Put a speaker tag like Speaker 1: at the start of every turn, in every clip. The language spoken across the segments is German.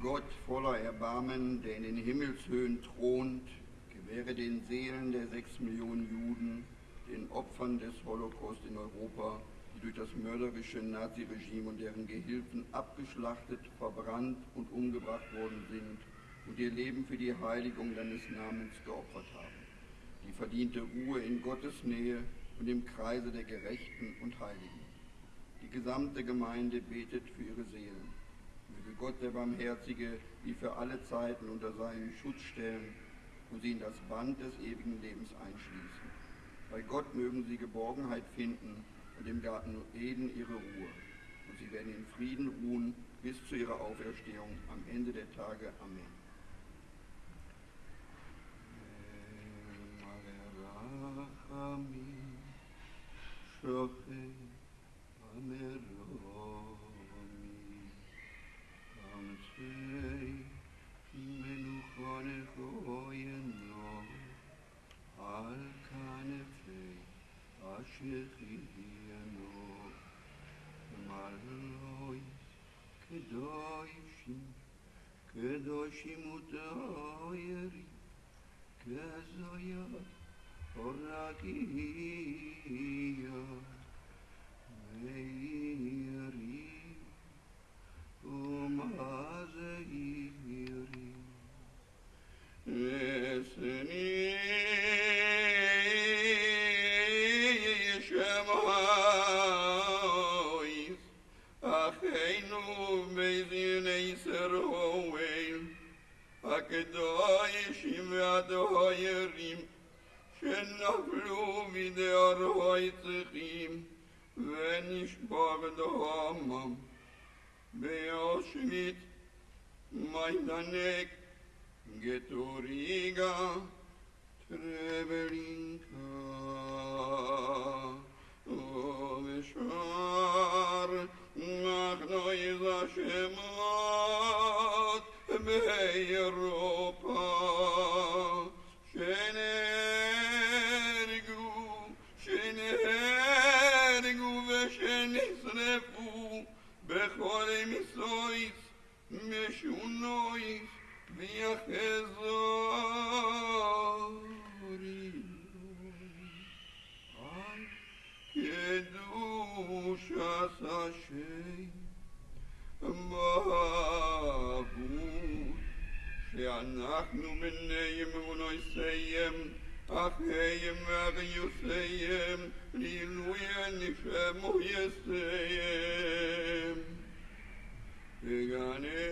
Speaker 1: Gott voller Erbarmen, der in den Himmelshöhen thront, gewähre den Seelen der sechs Millionen Juden, den Opfern des Holocaust in Europa, die durch das mörderische Naziregime und deren Gehilfen abgeschlachtet, verbrannt und umgebracht worden sind und ihr Leben für die Heiligung deines Namens geopfert haben. Die verdiente Ruhe in Gottes Nähe und im Kreise der Gerechten und Heiligen. Die gesamte Gemeinde betet für ihre Seelen. Gott der Barmherzige sie für alle Zeiten unter seinen Schutz stellen und sie in das Band des ewigen Lebens einschließen. Bei Gott mögen sie Geborgenheit finden und im Garten Eden ihre Ruhe. Und sie werden in Frieden ruhen bis zu ihrer Auferstehung am Ende der Tage. Amen.
Speaker 2: קדושים וטהרים, כזויה ורקיע, מאירים ומזהירים. אסני البلاد غيرهم كالنخلوم دار غيثهم ونشبغ دهامم بياشميت ميدانك Getoriga Trebelinka Oveshar Machno iz Hashemat Beirot שנהרגו ושנשרפו בכל מיסויס, משונויס, ויחזורי. על קדושת השם, מהות שאנחנו בני אמונויסיים, אחים ואחיוסיים, לעילוי הנשמו أخيم أغيسيم للوين فمهيسيم بغاني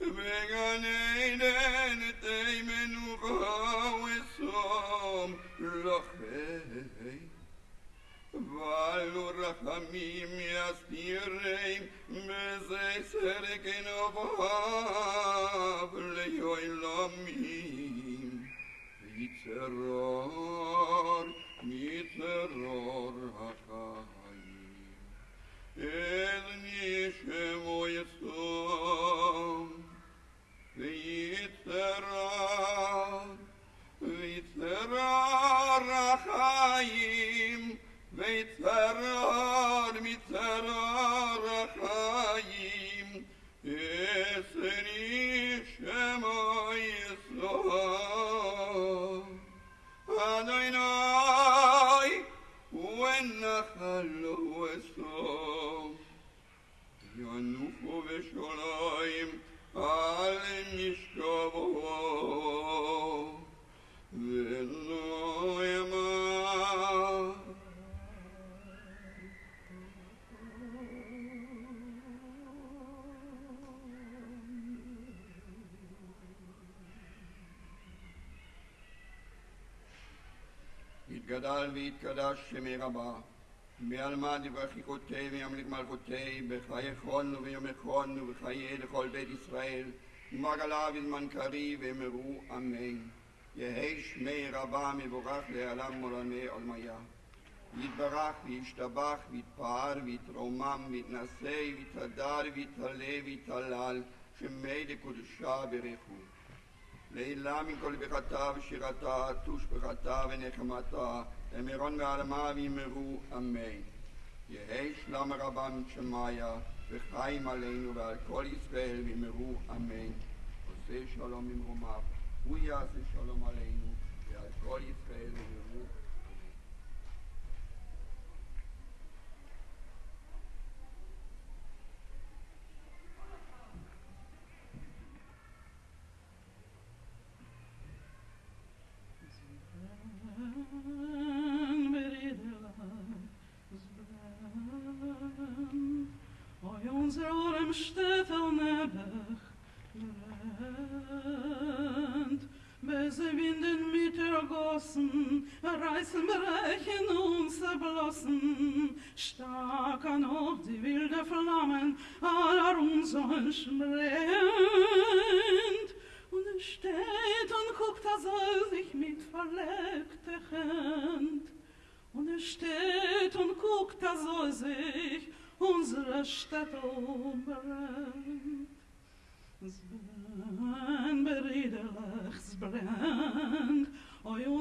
Speaker 2: بغاني تيمن وغاوسهم لخيم Valur Hamim Yastirreim Mezei Serekin Ovar מצרור, מצרור החיים. אל נשמו יסום, ויצרור, ויצרור החיים, ויצרור, מצרור החיים. עשרי שמו יסום. ינוחו בשוליים על משכבו, ולא ימה.
Speaker 1: יתגדל ויתקדש שמי רבה. בעלמא דברכיקותי וימליך מלכותי, בחיי חולנו ויומי חולנו וחיי לכל בית ישראל, ומרגלה בזמן קריב ואמרו אמן. יהי שמי רבה מבורך לעלם עולמי עולמיה. יתברך וישתבח ויתפאר ויתרומם ויתנשא ויתהדר ויתעלה ויתהלל שמי לקודשה ברכו. לעילה מכל ברכתה ושירתה, תושבחתה ונחמתה, למירון ועלמה ויאמרו אמן. יהי שלום רבם שמאיה, וחיים עלינו ועל כל ישראל במרו אמן. עושה שלום ממרומיו, הוא יעשה שלום עלינו ועל כל ישראל במרו
Speaker 3: reißen, brechen und zerblossen, stark an auch die wilde Flammen aller unseres brennt. Und er steht und guckt, er soll sich mit verlegter Hand. Und er steht und guckt, da soll sich unsere Städte brennt. Es brennt, beriederlich, es brennt,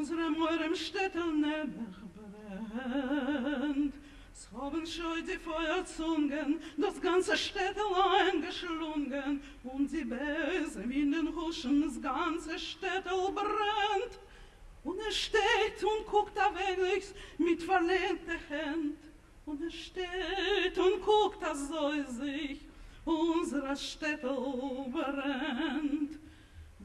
Speaker 3: unsere Meurem Städte nebach brennt. Es haben schon die Feuerzungen das ganze Städtelein geschlungen und die Bäse in den Huschen das ganze Städtel brennt. Und er steht und guckt da weglichs mit verlehnter Hand. Und er steht und guckt, da soll sich unsere Städte brennt.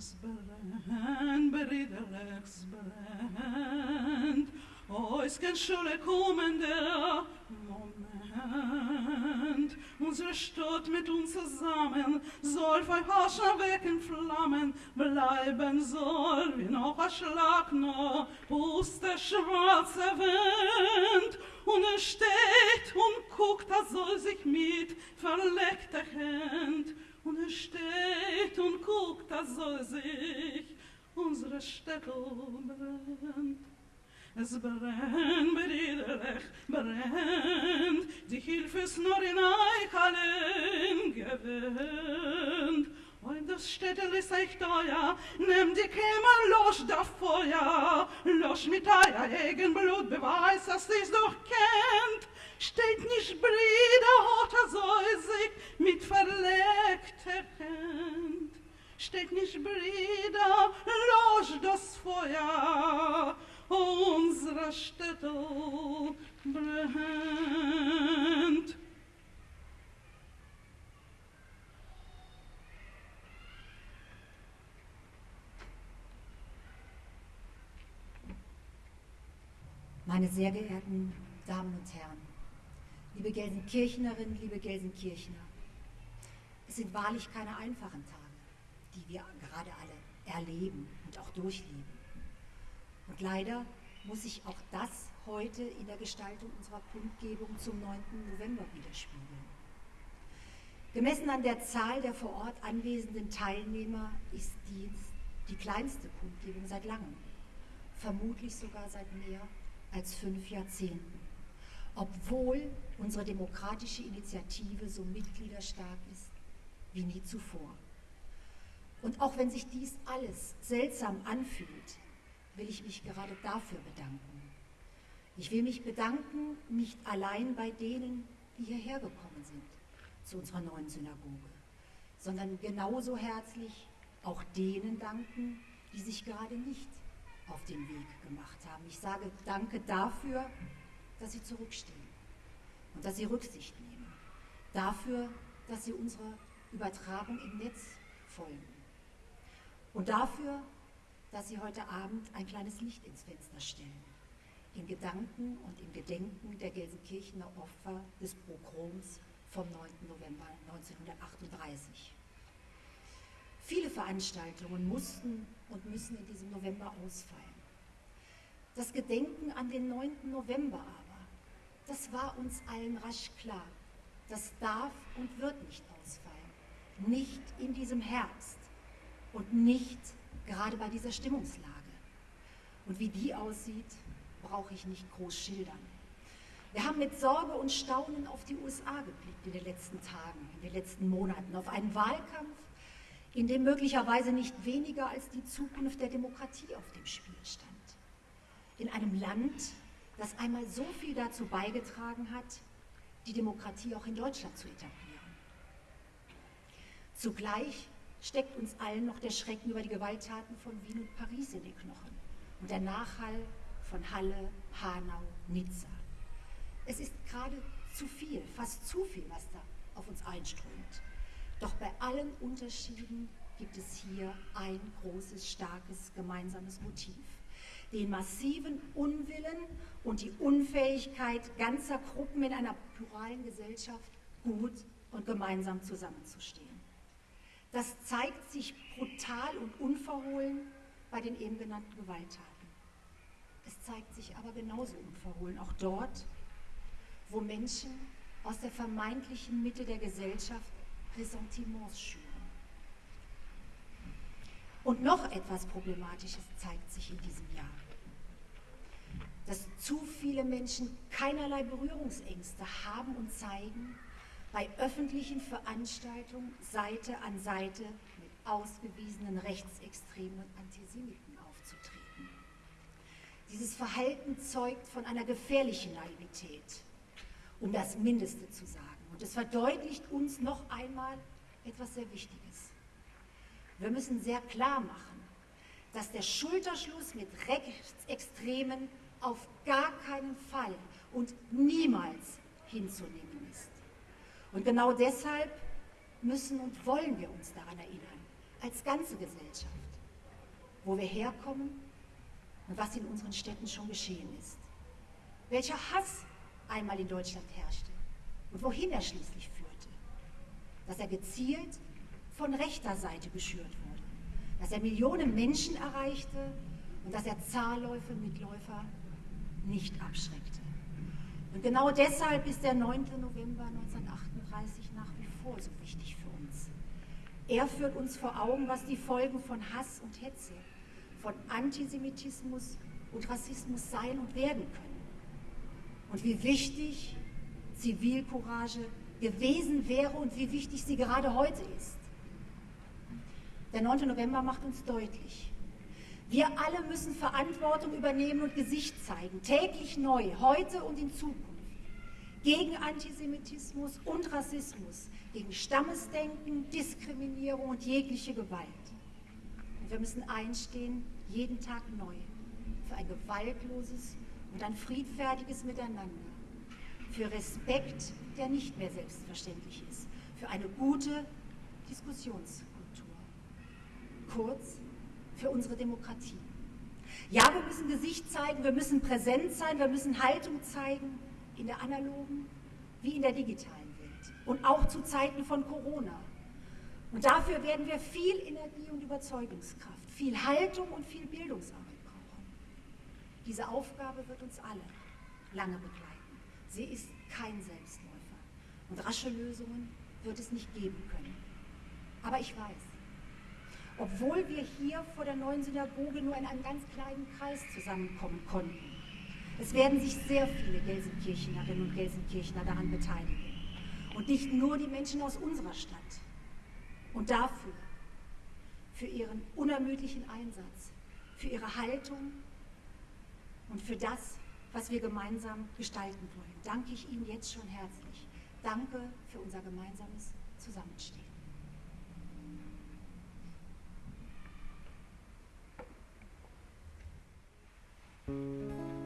Speaker 3: Es brennt, beriederlich, es brennt. Oh, es kann schon kommen der Moment. Unsere Stadt mit uns zusammen soll für Haschen wecken Flammen bleiben soll wie noch ein Schlag noch aus der schwarze Wind. Und er steht und guckt, er soll sich mit verlegter Hand. Und er steht und guckt, er soll sich unsere Städte brennt. Es brennt, beriederlich, brennt, die Hilfe ist nur in euch allen gewöhnt. Und das Städtel ist euch teuer, nehmt die Kämmer los da Feuer, los mit euer eigen Blut, beweis, dass ihr's doch kennt. Steht nicht Brüder, er soll sich mit verlegter Hand. Steht nicht Brüder, los das Feuer, unsere Städte brennt.
Speaker 4: Meine sehr geehrten Damen und Herren, liebe Gelsenkirchnerinnen, liebe Gelsenkirchner, es sind wahrlich keine einfachen Tage, die wir gerade alle erleben und auch durchleben. Und leider muss sich auch das heute in der Gestaltung unserer Kundgebung zum 9. November widerspiegeln. Gemessen an der Zahl der vor Ort anwesenden Teilnehmer ist dies die kleinste Kundgebung seit langem, vermutlich sogar seit mehr als fünf Jahrzehnten, obwohl unsere demokratische Initiative so mitgliederstark ist wie nie zuvor. Und auch wenn sich dies alles seltsam anfühlt, will ich mich gerade dafür bedanken. Ich will mich bedanken nicht allein bei denen, die hierher gekommen sind, zu unserer neuen Synagoge, sondern genauso herzlich auch denen danken, die sich gerade nicht auf den Weg gemacht haben. Ich sage danke dafür, dass Sie zurückstehen und dass Sie Rücksicht nehmen. Dafür, dass Sie unserer Übertragung im Netz folgen. Und dafür, dass Sie heute Abend ein kleines Licht ins Fenster stellen. In Gedanken und im Gedenken der Gelsenkirchener Opfer des Pogroms vom 9. November 1938. Viele Veranstaltungen mussten und müssen in diesem November ausfallen. Das Gedenken an den 9. November das war uns allen rasch klar. Das darf und wird nicht ausfallen. Nicht in diesem Herbst und nicht gerade bei dieser Stimmungslage. Und wie die aussieht, brauche ich nicht groß schildern. Wir haben mit Sorge und Staunen auf die USA geblickt in den letzten Tagen, in den letzten Monaten, auf einen Wahlkampf, in dem möglicherweise nicht weniger als die Zukunft der Demokratie auf dem Spiel stand. In einem Land, das einmal so viel dazu beigetragen hat, die Demokratie auch in Deutschland zu etablieren. Zugleich steckt uns allen noch der Schrecken über die Gewalttaten von Wien und Paris in den Knochen und der Nachhall von Halle, Hanau, Nizza. Es ist gerade zu viel, fast zu viel, was da auf uns einströmt. Doch bei allen Unterschieden gibt es hier ein großes, starkes gemeinsames Motiv. Den massiven Unwillen und die Unfähigkeit ganzer Gruppen in einer pluralen Gesellschaft gut und gemeinsam zusammenzustehen. Das zeigt sich brutal und unverhohlen bei den eben genannten Gewalttaten. Es zeigt sich aber genauso unverhohlen auch dort, wo Menschen aus der vermeintlichen Mitte der Gesellschaft Ressentiments schüren. Und noch etwas Problematisches zeigt sich in diesem Jahr. Viele Menschen keinerlei Berührungsängste haben und zeigen, bei öffentlichen Veranstaltungen Seite an Seite mit ausgewiesenen Rechtsextremen und Antisemiten aufzutreten. Dieses Verhalten zeugt von einer gefährlichen Naivität, um das Mindeste zu sagen. Und es verdeutlicht uns noch einmal etwas sehr Wichtiges. Wir müssen sehr klar machen, dass der Schulterschluss mit Rechtsextremen auf gar keinen Fall und niemals hinzunehmen ist. Und genau deshalb müssen und wollen wir uns daran erinnern, als ganze Gesellschaft, wo wir herkommen und was in unseren Städten schon geschehen ist. Welcher Hass einmal in Deutschland herrschte und wohin er schließlich führte. Dass er gezielt von rechter Seite geschürt wurde, dass er Millionen Menschen erreichte und dass er Zahlläufe, Mitläufer nicht abschreckte. Und genau deshalb ist der 9. November 1938 nach wie vor so wichtig für uns. Er führt uns vor Augen, was die Folgen von Hass und Hetze, von Antisemitismus und Rassismus sein und werden können. Und wie wichtig Zivilcourage gewesen wäre und wie wichtig sie gerade heute ist. Der 9. November macht uns deutlich, wir alle müssen Verantwortung übernehmen und Gesicht zeigen, täglich neu, heute und in Zukunft, gegen Antisemitismus und Rassismus, gegen Stammesdenken, Diskriminierung und jegliche Gewalt. Und wir müssen einstehen, jeden Tag neu, für ein gewaltloses und ein friedfertiges Miteinander, für Respekt, der nicht mehr selbstverständlich ist, für eine gute Diskussionskultur. Kurz, für unsere Demokratie. Ja, wir müssen Gesicht zeigen, wir müssen präsent sein, wir müssen Haltung zeigen in der analogen wie in der digitalen Welt und auch zu Zeiten von Corona. Und dafür werden wir viel Energie und Überzeugungskraft, viel Haltung und viel Bildungsarbeit brauchen. Diese Aufgabe wird uns alle lange begleiten. Sie ist kein Selbstläufer und rasche Lösungen wird es nicht geben können. Aber ich weiß, obwohl wir hier vor der neuen Synagoge nur in einem ganz kleinen Kreis zusammenkommen konnten. Es werden sich sehr viele Gelsenkirchenerinnen und Gelsenkirchener daran beteiligen. Und nicht nur die Menschen aus unserer Stadt. Und dafür, für ihren unermüdlichen Einsatz, für ihre Haltung und für das, was wir gemeinsam gestalten wollen, danke ich Ihnen jetzt schon herzlich. Danke für unser gemeinsames Zusammenstehen.
Speaker 5: Música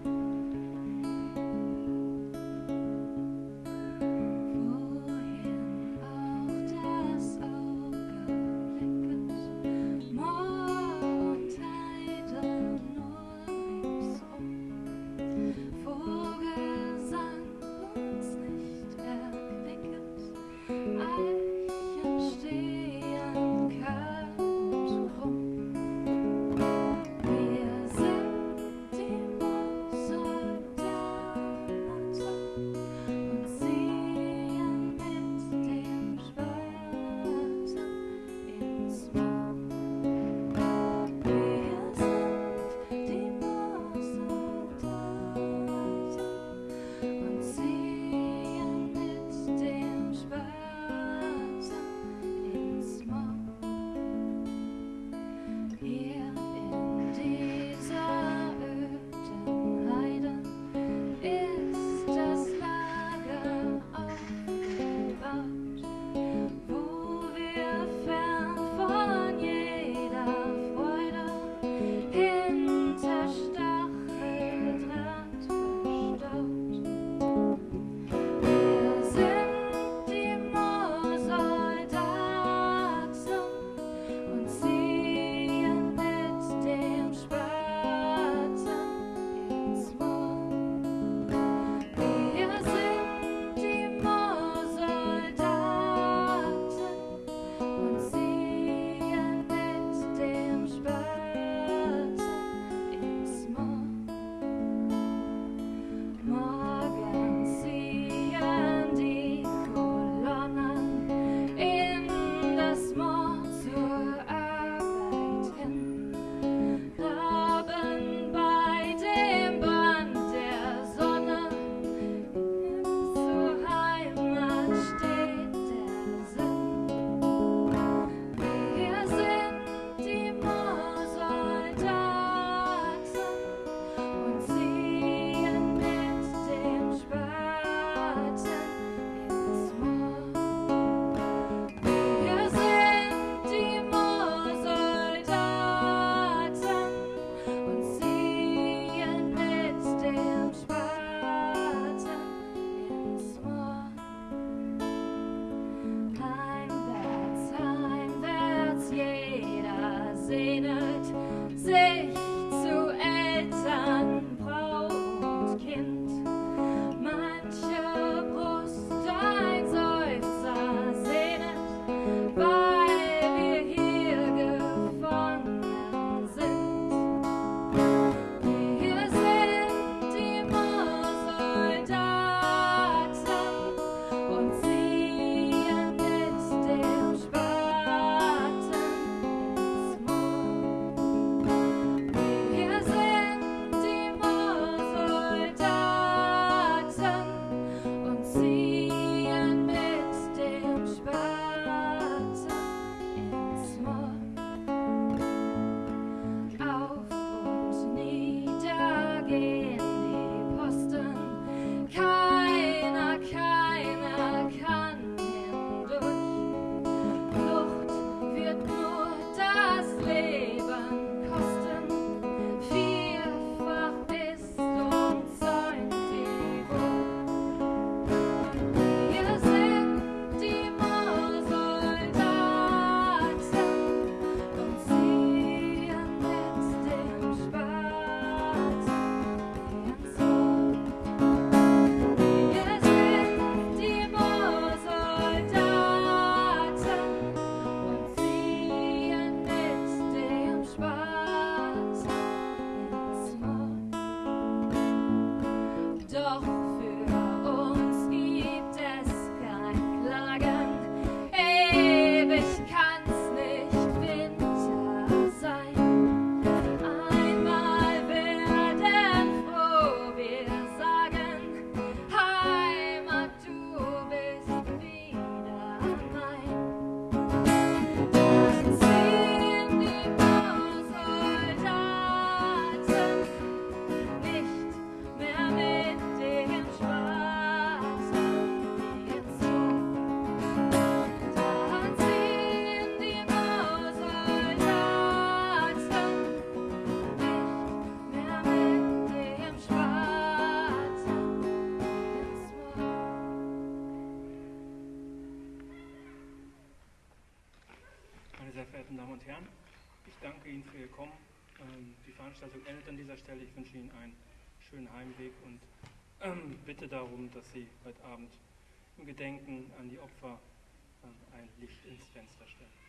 Speaker 5: Veranstaltung endet an dieser Stelle. Ich wünsche Ihnen einen schönen Heimweg und ähm, bitte darum, dass Sie heute Abend im Gedenken an die Opfer ähm, ein Licht ins Fenster stellen.